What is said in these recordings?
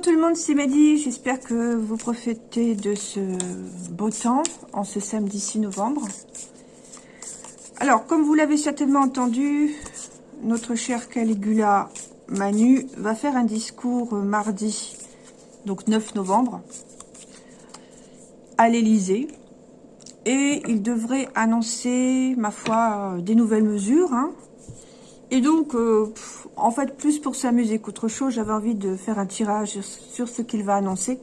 Bonjour tout le monde, c'est Mehdi. J'espère que vous profitez de ce beau temps en ce samedi 6 novembre. Alors, comme vous l'avez certainement entendu, notre cher Caligula Manu va faire un discours mardi, donc 9 novembre, à l'Elysée. Et il devrait annoncer, ma foi, des nouvelles mesures. Hein. Et donc, euh, en fait, plus pour s'amuser qu'autre chose, j'avais envie de faire un tirage sur ce qu'il va annoncer.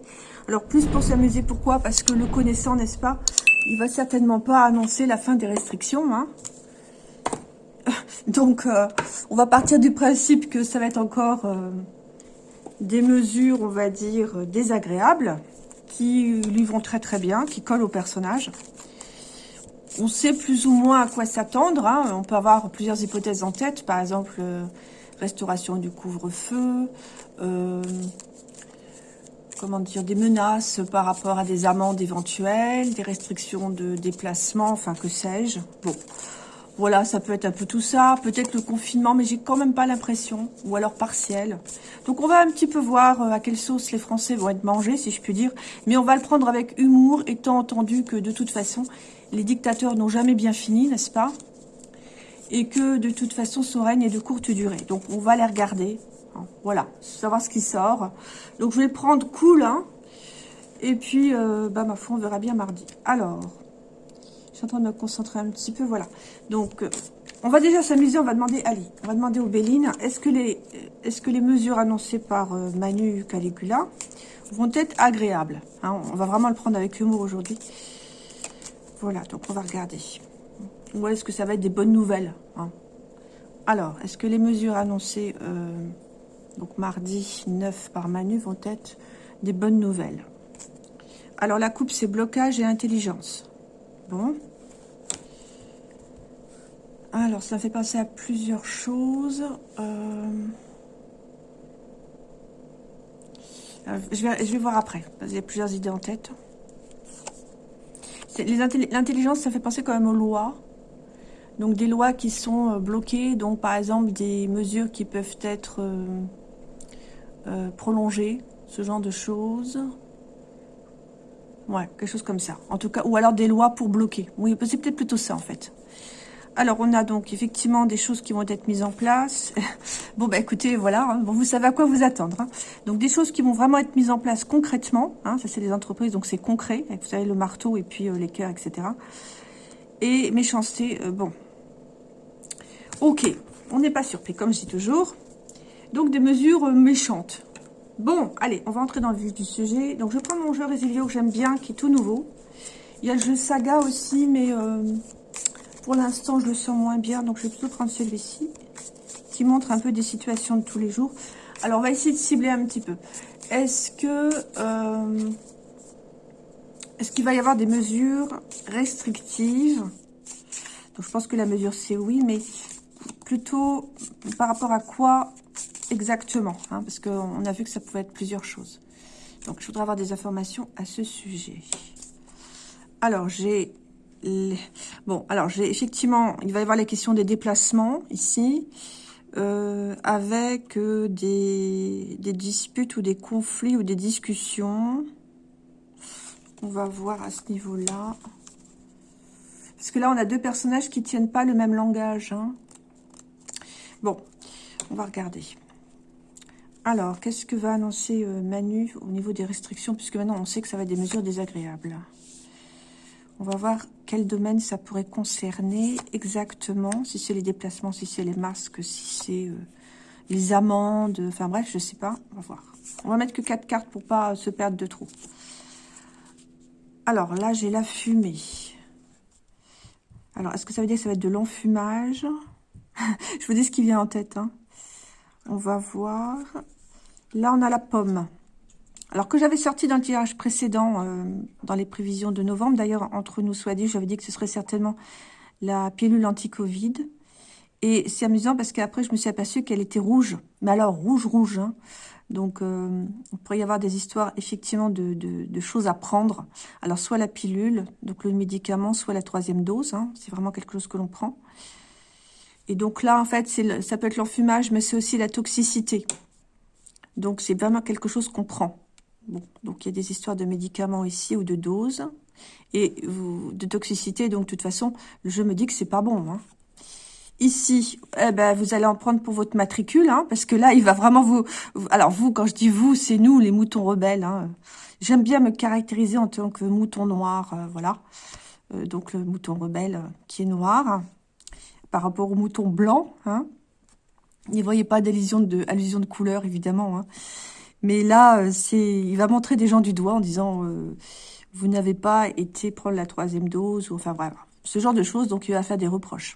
Alors, plus pour s'amuser, pourquoi? Parce que le connaissant, n'est-ce pas? Il va certainement pas annoncer la fin des restrictions. Hein Donc, euh, on va partir du principe que ça va être encore euh, des mesures, on va dire, désagréables, qui lui vont très très bien, qui collent au personnage. On sait plus ou moins à quoi s'attendre. Hein. On peut avoir plusieurs hypothèses en tête. Par exemple, euh, restauration du couvre-feu, euh, comment dire, des menaces par rapport à des amendes éventuelles, des restrictions de déplacement, enfin que sais-je. Bon, voilà, ça peut être un peu tout ça, peut-être le confinement, mais j'ai quand même pas l'impression, ou alors partiel. Donc on va un petit peu voir euh, à quelle sauce les Français vont être mangés, si je puis dire, mais on va le prendre avec humour, étant entendu que de toute façon, les dictateurs n'ont jamais bien fini, n'est-ce pas? Et que de toute façon son règne est de courte durée. Donc on va les regarder, hein, voilà, savoir ce qui sort. Donc je vais prendre cool, hein, et puis euh, bah ma foi on verra bien mardi. Alors, je suis en train de me concentrer un petit peu, voilà. Donc euh, on va déjà s'amuser, on va demander Ali, on va demander aux Béline, est-ce que les est-ce que les mesures annoncées par euh, Manu Caligula vont être agréables hein? On va vraiment le prendre avec humour aujourd'hui. Voilà, donc on va regarder. Ou est-ce que ça va être des bonnes nouvelles hein? Alors, est-ce que les mesures annoncées, euh, donc mardi 9 par Manu, vont être des bonnes nouvelles? Alors, la coupe, c'est blocage et intelligence. Bon. Alors, ça fait penser à plusieurs choses. Euh, je, vais, je vais voir après, a plusieurs idées en tête. L'intelligence, ça fait penser quand même aux lois. Donc des lois qui sont euh, bloquées, donc par exemple des mesures qui peuvent être euh, euh, prolongées, ce genre de choses. Ouais, quelque chose comme ça. En tout cas, ou alors des lois pour bloquer. Oui, c'est peut-être plutôt ça en fait. Alors, on a donc effectivement des choses qui vont être mises en place. bon, bah écoutez, voilà, hein. vous savez à quoi vous attendre. Hein. Donc, des choses qui vont vraiment être mises en place concrètement. Hein. ça, c'est les entreprises, donc c'est concret. Vous savez, le marteau et puis les cœurs, etc. Et méchanceté, bon, Ok, on n'est pas surpris, comme je dis toujours. Donc, des mesures méchantes. Bon, allez, on va entrer dans le vif du sujet. Donc, je prends mon jeu Résilio que j'aime bien, qui est tout nouveau. Il y a le jeu Saga aussi, mais euh, pour l'instant, je le sens moins bien. Donc, je vais plutôt prendre celui-ci, qui montre un peu des situations de tous les jours. Alors, on va essayer de cibler un petit peu. Est-ce que... Euh, est-ce qu'il va y avoir des mesures restrictives? Donc, je pense que la mesure, c'est oui, mais plutôt par rapport à quoi exactement hein, Parce qu'on a vu que ça pouvait être plusieurs choses. Donc, je voudrais avoir des informations à ce sujet. Alors, j'ai... Bon, alors, j'ai effectivement... Il va y avoir les questions des déplacements, ici, euh, avec euh, des, disputes ou des conflits ou des discussions. On va voir à ce niveau-là. Parce que là, on a deux personnages qui tiennent pas le même langage. Hein. Bon, on va regarder. Alors, qu'est-ce que va annoncer euh, Manu au niveau des restrictions Puisque maintenant, on sait que ça va être des mesures désagréables. On va voir quel domaine ça pourrait concerner exactement. Si c'est les déplacements, si c'est les masques, si c'est euh, les amendes. Enfin bref, je sais pas. On va voir. On va mettre que quatre cartes pour pas se perdre de trop. Alors là, j'ai la fumée. Alors, est-ce que ça veut dire que ça va être de l'enfumage? je vous dis ce qui vient en tête. Hein. On va voir. Là, on a la pomme. Alors que j'avais sorti dans le tirage précédent, euh, dans les prévisions de novembre, d'ailleurs, entre nous soit dit, j'avais dit que ce serait certainement la pilule anti-Covid. Et c'est amusant parce qu'après, je me suis aperçue qu'elle était rouge. Mais alors, rouge, rouge. Hein. Donc, euh, on pourrait y avoir des histoires, effectivement, de, de, choses à prendre. Alors, soit la pilule, donc le médicament, soit la troisième dose. Hein. C'est vraiment quelque chose que l'on prend. Et donc là, en fait, ça peut être l'enfumage, mais c'est aussi la toxicité. Donc, c'est vraiment quelque chose qu'on prend. Donc il y a des histoires de médicaments ici ou de doses et de toxicité. Donc, de toute façon, le jeu me dit que c'est pas bon. Hein. Ici, eh ben, vous allez en prendre pour votre matricule, hein, parce que là, il va vraiment vous... Alors, vous, quand je dis vous, c'est nous, les moutons rebelles. Hein. J'aime bien me caractériser en tant que mouton noir, euh, voilà. Euh, donc, le mouton rebelle euh, qui est noir, par rapport au mouton blanc. Hein. Ne voyez pas d'allusion de, couleur, évidemment. Hein. Mais là, c'est, il va montrer des gens du doigt en disant vous n'avez pas été prendre la troisième dose, enfin voilà, ce genre de choses. Donc, il va faire des reproches.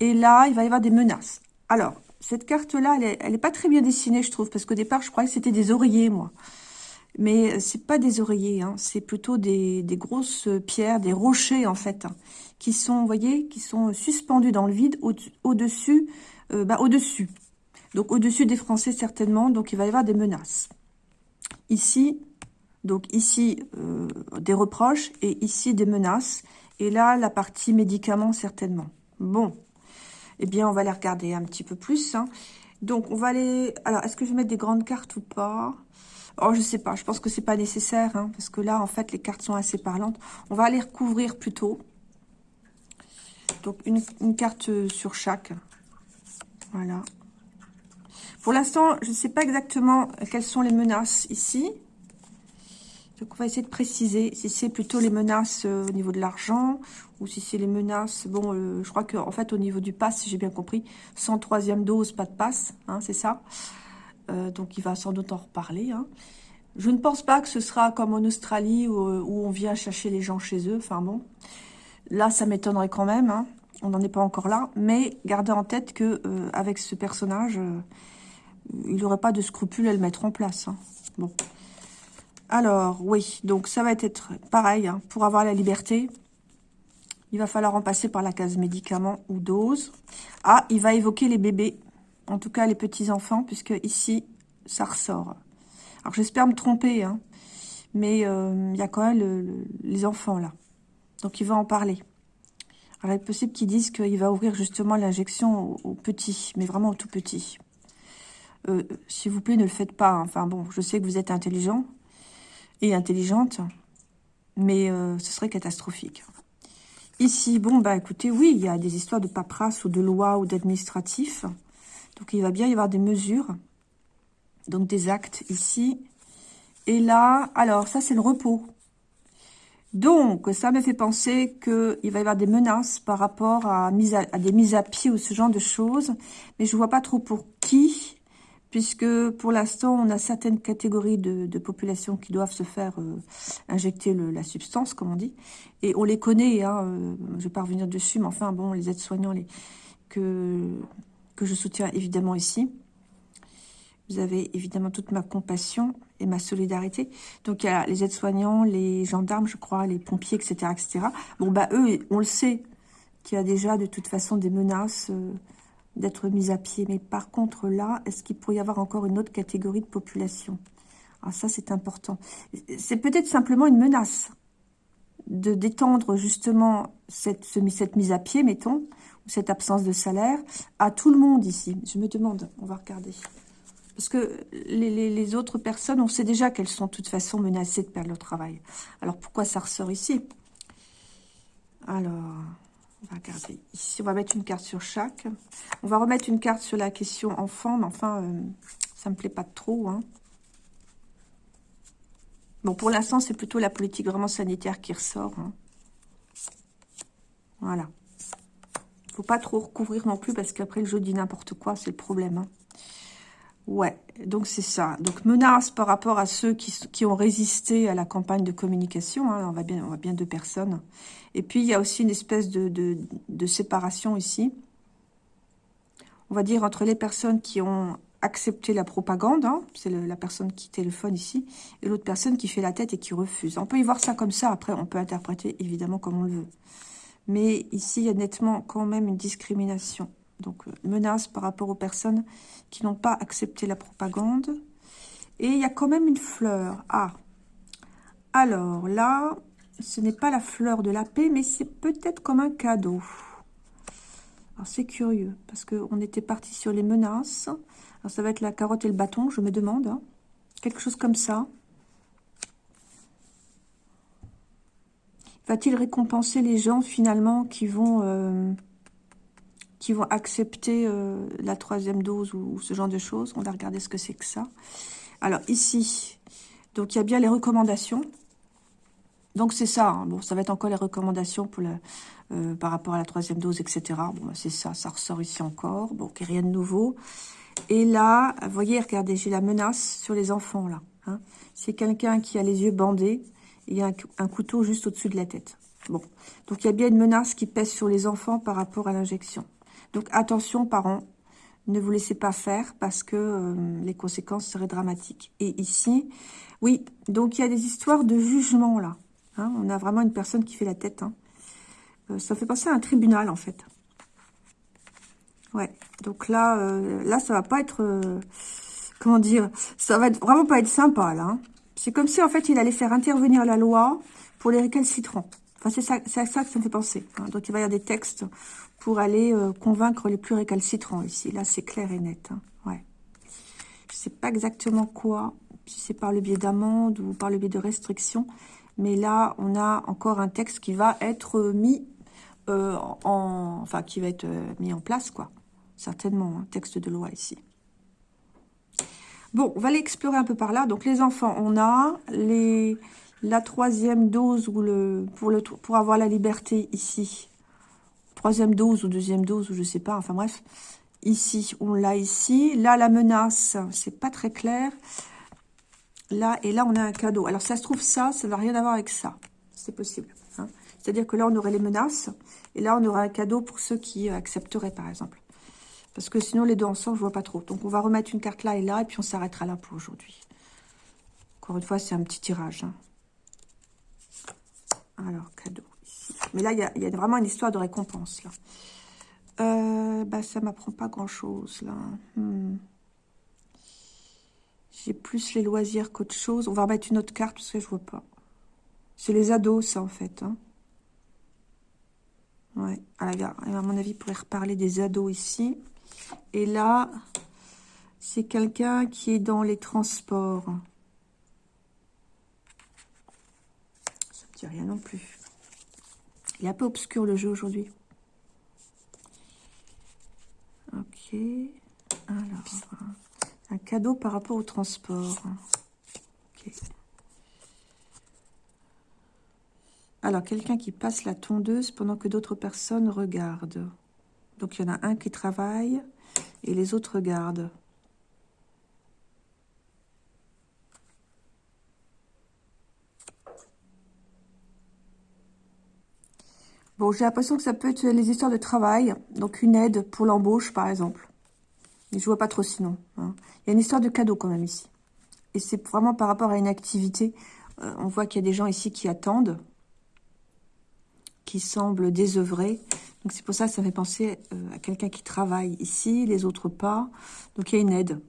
Et là, il va y avoir des menaces. Alors, cette carte-là, elle n'est pas très bien dessinée, je trouve, parce qu'au départ, je croyais que c'était des oreillers, moi. Mais c'est pas des oreillers, hein, c'est plutôt des, grosses pierres, des rochers, en fait, hein, qui sont, vous voyez, qui sont suspendus dans le vide, au-dessus, euh, bah, au-dessus. Donc, au-dessus des Français, certainement, donc il va y avoir des menaces. Ici, donc ici, euh, des reproches, et ici, des menaces. Et là, la partie médicaments, certainement. Bon, eh bien, on va les regarder un petit peu plus. Hein. Donc, on va aller... Alors, est-ce que je vais mettre des grandes cartes ou pas? Oh, je sais pas. Je pense que c'est pas nécessaire. Hein, parce que là, en fait, les cartes sont assez parlantes. On va aller recouvrir plutôt. Donc, une, carte sur chaque. Voilà. Pour l'instant, je ne sais pas exactement quelles sont les menaces ici. Donc, on va essayer de préciser si c'est plutôt les menaces euh, au niveau de l'argent ou si c'est les menaces. Bon, euh, je crois qu'en en fait, au niveau du pass, j'ai bien compris, sans troisième dose, pas de passe, hein, c'est ça. Euh, donc, il va sans doute en reparler. Hein. Je ne pense pas que ce sera comme en Australie où, on vient chercher les gens chez eux. Enfin là, ça m'étonnerait quand même. Hein. On n'en est pas encore là. Mais gardez en tête que avec ce personnage, il n'aurait pas de scrupules à le mettre en place. Bon. Alors, oui, donc ça va être pareil. Hein, pour avoir la liberté, il va falloir en passer par la case médicaments ou doses. Ah, il va évoquer les bébés, en tout cas les petits-enfants, puisque ici, ça ressort. Alors, j'espère me tromper, hein, mais euh, il y a quand même les enfants là. Donc, il va en parler. Alors, il est possible qu'ils disent qu'il va ouvrir justement l'injection aux, petits, mais vraiment aux tout petits. Euh, s'il vous plaît, ne le faites pas. Hein. Enfin bon, je sais que vous êtes intelligent, et intelligente, mais euh, ce serait catastrophique. Ici, bon, bah écoutez, oui, il y a des histoires de paperasse ou de loi ou d'administratif. Donc, il va bien y avoir des mesures, donc des actes ici. Et là, alors, ça, c'est le repos. Donc, ça me fait penser qu'il va y avoir des menaces par rapport à, mise à, des mises à pied ou ce genre de choses. Mais je vois pas trop pour qui puisque pour l'instant, on a certaines catégories de, population qui doivent se faire euh, injecter la substance, comme on dit, et on les connaît, hein, euh, je ne vais pas revenir dessus, mais enfin, bon, les aides-soignants les, que, que je soutiens évidemment ici, vous avez évidemment toute ma compassion et ma solidarité. Donc, il y a les aides-soignants, les gendarmes, je crois, les pompiers, etc., etc. Bon, bah, eux, on le sait, qu'il y a déjà de toute façon des menaces... Euh, d'être mis à pied. Mais par contre, là, est-ce qu'il pourrait y avoir encore une autre catégorie de population? Alors ah, ça, c'est important. C'est peut-être simplement une menace de d'étendre justement cette, mise à pied, mettons, cette absence de salaire, à tout le monde ici. Je me demande, on va regarder. Parce que les, autres personnes, on sait déjà qu'elles sont de toute façon menacées de perdre leur travail. Alors pourquoi ça ressort ici? Alors... On va regarder. Ici, on va mettre une carte sur chaque. On va remettre une carte sur la question enfant, mais enfin, euh, ça me plaît pas trop. Hein. Bon, pour l'instant, c'est plutôt la politique vraiment sanitaire qui ressort. Hein. Voilà. Faut pas trop recouvrir non plus, parce qu'après, le jeu dit n'importe quoi, c'est le problème. Hein. Ouais, donc c'est ça. Donc menace par rapport à ceux qui, ont résisté à la campagne de communication. Hein. on, va bien, on bien deux personnes. Et puis il y a aussi une espèce de, de, séparation ici. On va dire entre les personnes qui ont accepté la propagande, hein. c'est la personne qui téléphone ici, et l'autre personne qui fait la tête et qui refuse. On peut y voir ça comme ça, après on peut interpréter évidemment comme on le veut. Mais ici, il y a nettement quand même une discrimination. Donc, euh, menace par rapport aux personnes qui n'ont pas accepté la propagande. Et il y a quand même une fleur. Ah, alors là, ce n'est pas la fleur de la paix, mais c'est peut-être comme un cadeau. Alors, c'est curieux, parce qu'on était parti sur les menaces. Alors, ça va être la carotte et le bâton, je me demande. Hein. Quelque chose comme ça. Va-t-il récompenser les gens, finalement, qui vont... Euh, accepter euh, la troisième dose ou, ce genre de choses? On va regarder ce que c'est que ça. Alors ici, donc il y a bien les recommandations. Donc c'est ça, hein. bon, ça va être encore les recommandations pour euh, par rapport à la troisième dose, etc. Bon, bah, c'est ça, ça ressort ici encore. Bon, rien de nouveau. Et là, vous voyez, regardez, j'ai la menace sur les enfants, là. Hein. C'est quelqu'un qui a les yeux bandés. Il y a un couteau juste au-dessus de la tête. Bon, donc il y a bien une menace qui pèse sur les enfants par rapport à l'injection. Donc attention parents, ne vous laissez pas faire parce que euh, les conséquences seraient dramatiques. Et ici, oui, donc il y a des histoires de jugement là. Hein. on a vraiment une personne qui fait la tête. Hein. Euh, ça fait penser à un tribunal en fait. Ouais, donc là, euh, là ça va pas être, comment dire, ça va vraiment pas être sympa là. Hein. C'est comme si en fait il allait faire intervenir la loi pour les récalcitrants. Enfin, c'est ça, ça, que ça me fait penser. Donc, il va y avoir des textes pour aller euh, convaincre les plus récalcitrants ici. Là, c'est clair et net. Hein. Ouais. Je ne sais pas exactement quoi, si c'est par le biais d'amende ou par le biais de restrictions. Mais là, on a encore un texte qui va être mis euh, en... Enfin, qui va être euh, mis en place, quoi. Certainement, un texte de loi ici. Bon, on va aller explorer un peu par là. Donc, les enfants, on a la troisième dose ou pour, avoir la liberté ici troisième dose ou deuxième dose, ou je sais pas, enfin bref. Ici, on l'a ici. Là, la menace, c'est pas très clair. Là, et là, on a un cadeau. Alors, ça se trouve, ça, ça n'a rien à voir avec ça. C'est possible. Hein. C'est-à-dire que là, on aurait les menaces. Et là, on aurait un cadeau pour ceux qui accepteraient, par exemple. Parce que sinon, les deux ensemble, je vois pas trop. Donc, on va remettre une carte là et là, et puis on s'arrêtera là pour aujourd'hui. Encore une fois, c'est un petit tirage. Hein. Alors, cadeau. Mais là, il y a, vraiment une histoire de récompense, là. Euh, bah, ça m'apprend pas grand-chose, là. Hmm. J'ai plus les loisirs qu'autre chose. On va remettre une autre carte, parce que je vois pas. C'est les ados, ça, en fait. Hein. Ouais. À mon avis, il pourrait reparler des ados ici. Et là, c'est quelqu'un qui est dans les transports. Ça me dit rien non plus. Il est un peu obscur le jeu aujourd'hui. Ok. Alors, un cadeau par rapport au transport. Alors, quelqu'un qui passe la tondeuse pendant que d'autres personnes regardent. Donc, il y en a un qui travaille et les autres regardent. Bon, j'ai l'impression que ça peut être les histoires de travail, donc une aide pour l'embauche, par exemple. Mais je vois pas trop sinon. Hein. Il y a une histoire de cadeau quand même ici. Et c'est vraiment par rapport à une activité. Euh, on voit qu'il y a des gens ici qui attendent, qui semblent désœuvrés. Donc c'est pour ça que ça fait penser euh, à quelqu'un qui travaille ici, les autres pas. Donc il y a une aide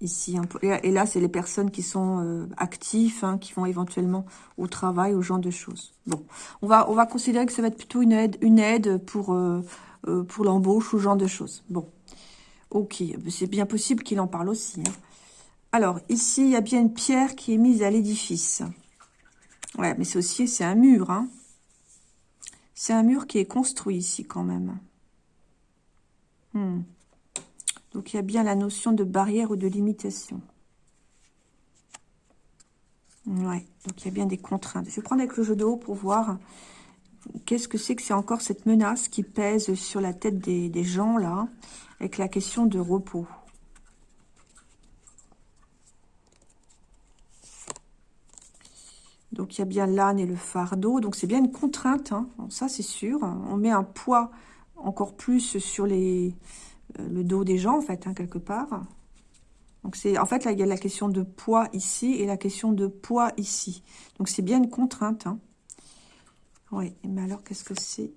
ici. Et là, c'est les personnes qui sont euh, actifs, hein, qui vont éventuellement au travail, au genre de choses. Bon, on va, on va considérer que ça va être plutôt une aide, une aide pour, euh, l'embauche ou genre de choses. Bon, ok, c'est bien possible qu'il en parle aussi. Hein. Alors, ici, il y a bien une pierre qui est mise à l'édifice. Ouais, mais c'est aussi, c'est un mur. Hein. C'est un mur qui est construit ici quand même. Hmm. Donc, il y a bien la notion de barrière ou de limitation. Ouais, donc il y a bien des contraintes. Je vais prendre avec le jeu de haut pour voir qu'est-ce que c'est que c'est encore cette menace qui pèse sur la tête des, des gens, là, avec la question de repos. Donc, il y a bien l'âne et le fardeau. Donc, c'est bien une contrainte, hein. ça c'est sûr. On met un poids encore plus sur euh, le dos des gens, en fait, hein, quelque part. Donc, c'est en fait, là, il y a la question de poids ici et la question de poids ici. Donc, c'est bien une contrainte. Hein. Oui, mais alors, qu'est-ce que c'est?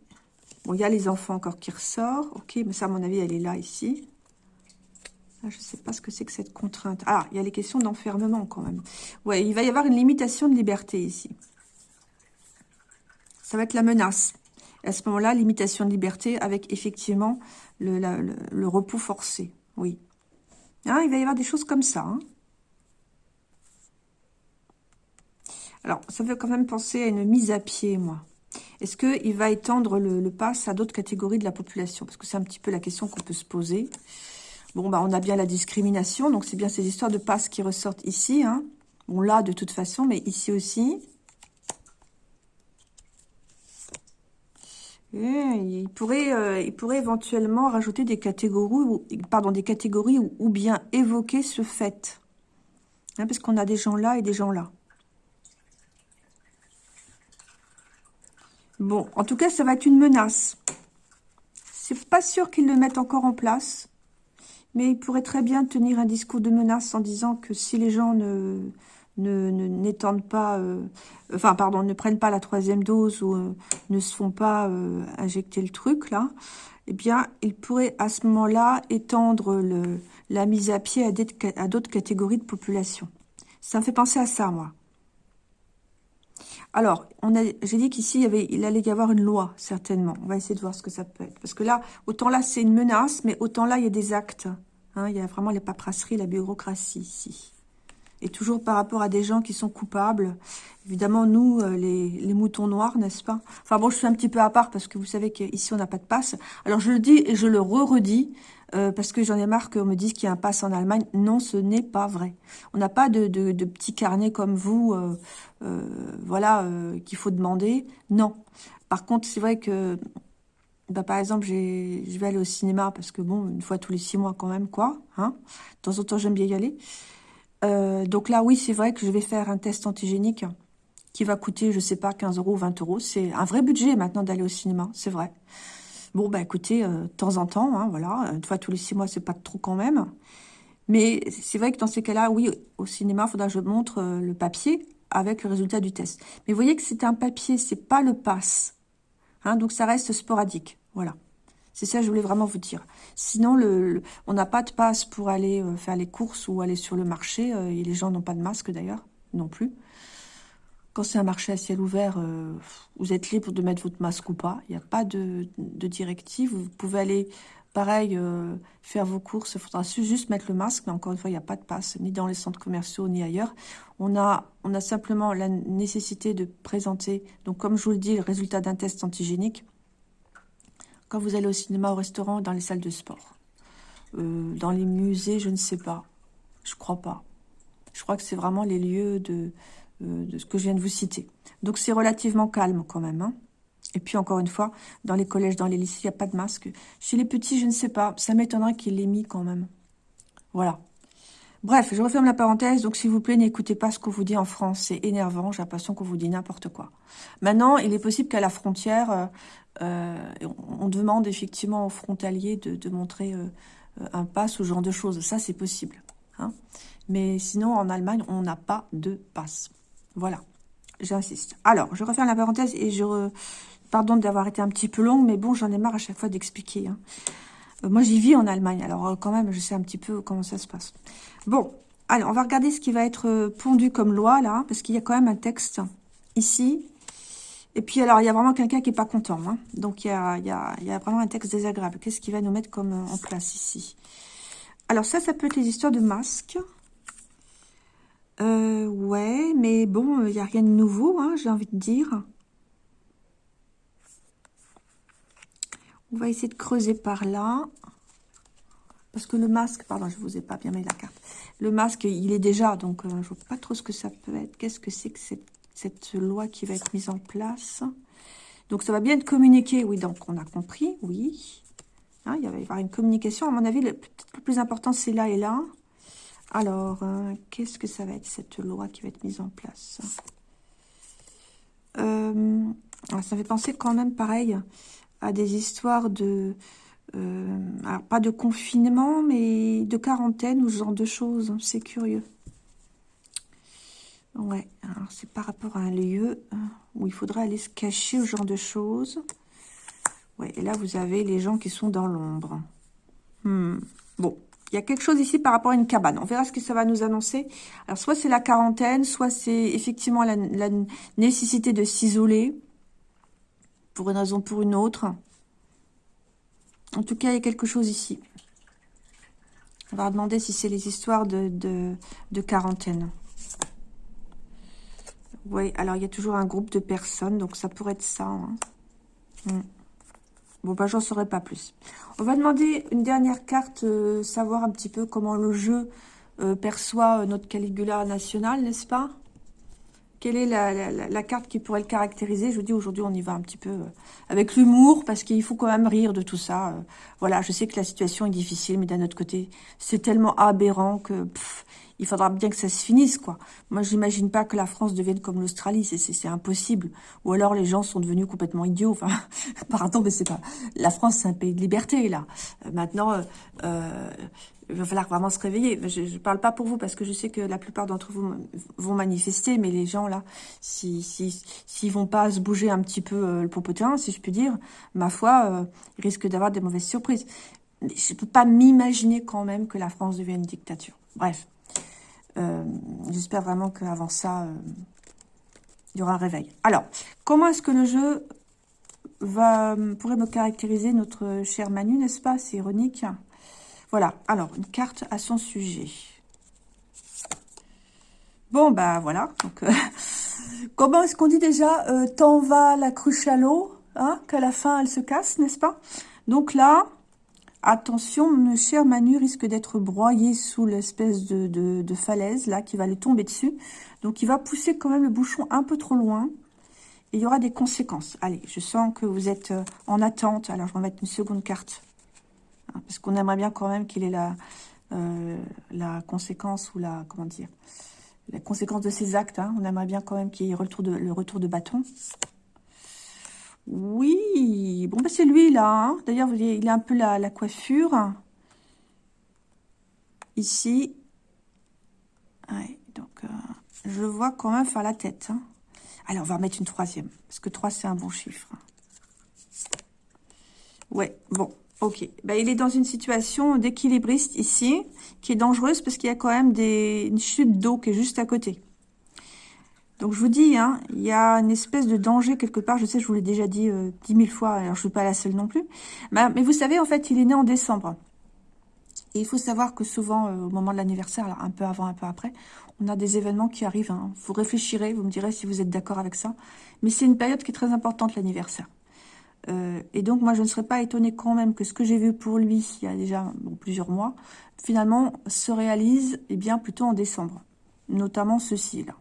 Bon, il y a les enfants encore qui ressortent. Ok, mais ça, à mon avis, elle est là, ici. Je ne sais pas ce que c'est que cette contrainte. Ah, il y a les questions d'enfermement, quand même. Oui, il va y avoir une limitation de liberté, ici. Ça va être la menace. à ce moment-là, limitation de liberté avec effectivement le, repos forcé. Oui. Hein, il va y avoir des choses comme ça. Hein. Alors, ça veut quand même penser à une mise à pied, moi. Est-ce qu'il va étendre le, le pass à d'autres catégories de la population? Parce que c'est un petit peu la question qu'on peut se poser. Bah, on a bien la discrimination, donc c'est bien ces histoires de passe qui ressortent ici. Hein. Bon, là, de toute façon, mais ici aussi. il, pourrait, euh, il pourrait éventuellement rajouter des catégories, des catégories ou, bien évoquer ce fait. Hein, parce qu'on a des gens là et des gens là. Bon, en tout cas, ça va être une menace. C'est pas sûr qu'ils le mettent encore en place. Mais il pourrait très bien tenir un discours de menace en disant que si les gens ne n'étendent pas, euh, enfin pardon, ne prennent pas la troisième dose ou euh, ne se font pas euh, injecter le truc là, eh bien, il pourrait à ce moment-là étendre la mise à pied à d'autres catégories de population. Ça me fait penser à ça, moi. Alors, j'ai dit qu'ici, il allait y avoir une loi, certainement. On va essayer de voir ce que ça peut être. Parce que là, autant là, c'est une menace, mais autant là, il y a des actes. Hein, il y a vraiment les paperasseries, la bureaucratie ici. Et toujours par rapport à des gens qui sont coupables. Évidemment, nous, euh, les, moutons noirs, n'est-ce pas? Enfin bon, je suis un petit peu à part parce que vous savez qu'ici, on n'a pas de passe. Alors, je le dis et je le re-redis euh, parce que j'en ai marre qu'on me dise qu'il y a un passe en Allemagne. Non, ce n'est pas vrai. On n'a pas de, petits carnets comme vous, euh, voilà, qu'il faut demander. Non. Par contre, c'est vrai que bah, par exemple, je vais aller au cinéma parce que, bon, une fois tous les six mois quand même, quoi. Hein de temps en temps, j'aime bien y aller. Euh, donc là, oui, c'est vrai que je vais faire un test antigénique qui va coûter, je sais pas, 15 euros ou 20 euros. C'est un vrai budget maintenant d'aller au cinéma, c'est vrai. Bon, bah écoutez, euh, de temps en temps, hein, voilà, une fois tous les six mois, c'est pas trop quand même. Mais c'est vrai que dans ces cas-là, oui, au cinéma, il faudra que je montre euh, le papier avec le résultat du test. Mais vous voyez que c'est un papier, c'est pas le pass. Hein, donc ça reste sporadique. Voilà. C'est ça que je voulais vraiment vous dire. Sinon, on n'a pas de passe pour aller euh, faire les courses ou aller sur le marché. Euh, et les gens n'ont pas de masque d'ailleurs, non plus. Quand c'est un marché à ciel ouvert, euh, vous êtes libre de mettre votre masque ou pas. Il n'y a pas de, de, directive. Vous pouvez aller, pareil, faire vos courses. Il faudra juste mettre le masque. Mais encore une fois, il n'y a pas de passe, ni dans les centres commerciaux, ni ailleurs. On a, on a simplement la nécessité de présenter, donc comme je vous le dis, le résultat d'un test antigénique quand vous allez au cinéma, au restaurant, dans les salles de sport. Euh, dans les musées, je ne sais pas. Je crois pas. Je crois que c'est vraiment les lieux de, euh, ce que je viens de vous citer. Donc c'est relativement calme quand même. Hein. Et puis encore une fois, dans les collèges, dans les lycées, il n'y a pas de masque. Chez les petits, je ne sais pas. Ça m'étonnerait qu'il l'ait mis quand même. Voilà. Bref, je referme la parenthèse. Donc, s'il vous plaît, n'écoutez pas ce qu'on vous dit en France. C'est énervant. J'ai l'impression qu'on vous dit n'importe quoi. Maintenant, il est possible qu'à la frontière, euh, euh, on demande effectivement aux frontaliers de, montrer euh, un pass ou ce genre de choses. Ça, c'est possible. Hein. Mais sinon, en Allemagne, on n'a pas de passe. Voilà. J'insiste. Alors, je referme la parenthèse et je... Pardon d'avoir été un petit peu longue, mais bon, j'en ai marre à chaque fois d'expliquer. Hein. moi, j'y vis en Allemagne, alors quand même, je sais un petit peu comment ça se passe. Bon, allez, on va regarder ce qui va être euh, pondu comme loi, là, parce qu'il y a quand même un texte ici. Et puis, alors, il y a vraiment quelqu'un qui n'est pas content. Hein. Donc, il y, a, vraiment un texte désagréable. Qu'est-ce qu'il va nous mettre comme euh, en place ici? Alors, ça, ça peut être les histoires de masques. Euh, ouais, mais bon, il n'y a rien de nouveau, hein, j'ai envie de dire. On va essayer de creuser par là. Parce que le masque, pardon, je vous ai pas bien mis la carte. Le masque, il est déjà, donc euh, je ne vois pas trop ce que ça peut être. Qu'est-ce que c'est que cette, loi qui va être mise en place Donc ça va bien être communiqué, oui, donc on a compris, oui. Hein, il va y avoir une communication. À mon avis, le, le plus important, c'est là et là. Alors, euh, qu'est-ce que ça va être, cette loi qui va être mise en place? Euh, Ça fait penser quand même, pareil, à des histoires de euh, alors, pas de confinement, mais de quarantaine ou ce genre de choses. Hein, c'est curieux. Ouais, alors c'est par rapport à un lieu hein, où il faudrait aller se cacher, ce genre de choses. Ouais, et là, vous avez les gens qui sont dans l'ombre. Hmm. Bon, il y a quelque chose ici par rapport à une cabane. On verra ce que ça va nous annoncer. Alors, soit c'est la quarantaine, soit c'est effectivement la nécessité de s'isoler Pour une raison ou pour une autre. En tout cas, il y a quelque chose ici. On va demander si c'est les histoires de, quarantaine. Oui, alors il y a toujours un groupe de personnes, donc ça pourrait être ça. Hein. Hmm. Bon, bah, j'en saurai pas plus. On va demander une dernière carte, euh, savoir un petit peu comment le jeu euh, perçoit euh, notre Caligula national, n'est-ce pas? Quelle est la, carte qui pourrait le caractériser? Je vous dis, aujourd'hui, on y va un petit peu avec l'humour, parce qu'il faut quand même rire de tout ça. voilà, je sais que la situation est difficile, mais d'un autre côté, c'est tellement aberrant que il faudra bien que ça se finisse, quoi. Moi, j'imagine pas que la France devienne comme l'Australie, c'est impossible. Ou alors les gens sont devenus complètement idiots. Enfin, pardon, mais c'est pas... La France, c'est un pays de liberté, là. Euh, maintenant, euh, euh, il va falloir vraiment se réveiller. Je ne parle pas pour vous, parce que je sais que la plupart d'entre vous vont manifester, mais les gens, là, s'ils si, si, vont pas se bouger un petit peu le popotin, si je puis dire, ma foi, ils risquent d'avoir des mauvaises surprises. Je ne peux pas m'imaginer quand même que la France devienne une dictature. Bref. Euh, j'espère vraiment qu'avant ça, euh, il y aura un réveil. Alors, comment est-ce que le jeu va pourrait me caractériser notre cher Manu, n'est-ce pas? C'est ironique. Voilà, alors, une carte à son sujet. Bon, bah voilà. Euh, comment est-ce qu'on dit déjà Tant va la cruche à l'eau, hein, qu'à la fin, elle se casse, n'est-ce pas? Donc là, Attention, mon cher Manu risque d'être broyé sous l'espèce de, falaise, là, qui va aller tomber dessus. Donc, il va pousser quand même le bouchon un peu trop loin. Et il y aura des conséquences. Allez, je sens que vous êtes euh, en attente. Alors, je vais mettre une seconde carte. Hein, parce qu'on aimerait bien quand même qu'il ait la, euh, la conséquence ou la, comment dire, la conséquence de ses actes. Hein. On aimerait bien quand même qu'il y ait le retour de bâton. Oui, bon, bah c'est lui, là. Hein. D'ailleurs, il a un peu la, coiffure. Ici. donc, euh, je vois quand même faire la tête. Hein. Allez, on va remettre une troisième. Parce que 3, c'est un bon chiffre. Ouais, bon, ok. Bah, il est dans une situation d'équilibriste ici, qui est dangereuse parce qu'il y a quand même des, une chute d'eau qui est juste à côté. Donc je vous dis, hein, il y a une espèce de danger quelque part. Je sais, je vous l'ai déjà dit euh, dix mille fois, alors je ne suis pas la seule non plus. Mais, vous savez, en fait, il est né en décembre. Et il faut savoir que souvent, euh, au moment de l'anniversaire, un peu avant, un peu après, on a des événements qui arrivent. Hein. Vous réfléchirez, vous me direz si vous êtes d'accord avec ça. Mais c'est une période qui est très importante, l'anniversaire. Euh, et donc, moi, je ne serais pas étonnée quand même que ce que j'ai vu pour lui, il y a déjà plusieurs mois, finalement, se réalise eh bien plutôt en décembre. Notamment ceci, là.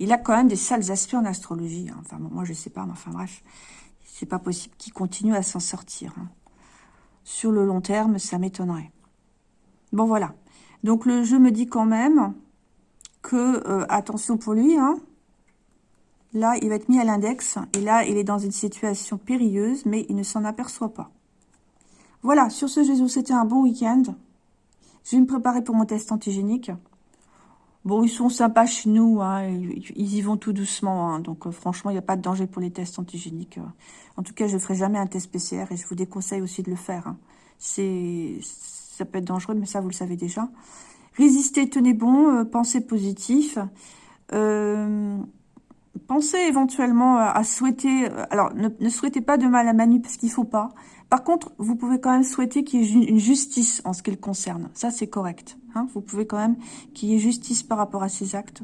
Il a quand même des sales aspects en astrologie. Hein. Enfin, moi, je sais pas, mais enfin, bref. C'est pas possible qu'il continue à s'en sortir. Hein. Sur le long terme, ça m'étonnerait. Bon, voilà. Donc, le jeu me dit quand même que, euh, attention pour lui, hein, là, il va être mis à l'index. Et là, il est dans une situation périlleuse, mais il ne s'en aperçoit pas. Voilà, sur ce, Jésus, c'était un bon week-end. Je vais me préparer pour mon test antigénique. Bon, ils sont sympas chez nous, hein, ils, y vont tout doucement, hein. donc euh, franchement, il n'y a pas de danger pour les tests antigéniques. Euh. En tout cas, je ne ferai jamais un test PCR et je vous déconseille aussi de le faire. Hein. C'est, Ça peut être dangereux, mais ça, vous le savez déjà. Résistez, tenez bon, euh, pensez positif. pensez éventuellement à, souhaiter... alors, ne, ne, souhaitez pas de mal à Manu, parce qu'il ne faut pas. Par contre, vous pouvez quand même souhaiter qu'il y ait une justice en ce qui le concerne. Ça, c'est correct. Hein. vous pouvez quand même qu'il y ait justice par rapport à ces actes.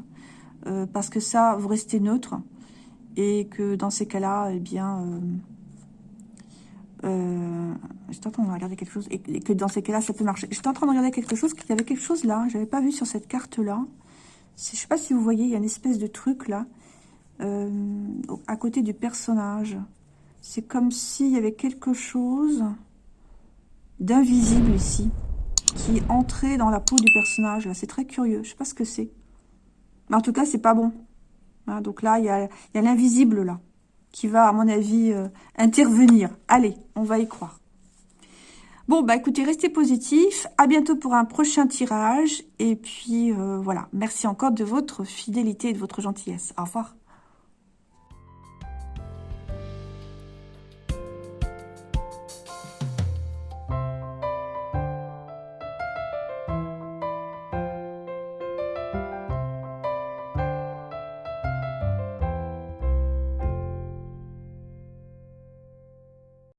Euh, parce que ça, vous restez neutre. Et que dans ces cas-là, eh bien... Euh, euh, j'étais en train de regarder quelque chose. Et, que dans ces cas-là, ça peut marcher. J'étais en train de regarder quelque chose. qu'il y avait quelque chose là. J'avais pas vu sur cette carte-là. Je sais pas si vous voyez, il y a une espèce de truc là. à côté du personnage. C'est comme s'il y avait quelque chose d'invisible ici, qui entrait dans la peau du personnage. C'est très curieux, je sais pas ce que c'est. Mais en tout cas, c'est pas bon. donc là, il y a, l'invisible là, qui va, à mon avis, euh, intervenir. Allez, on va y croire. Bon, bah écoutez, restez positifs. À bientôt pour un prochain tirage. Et puis, euh, voilà. Merci encore de votre fidélité et de votre gentillesse. Au revoir.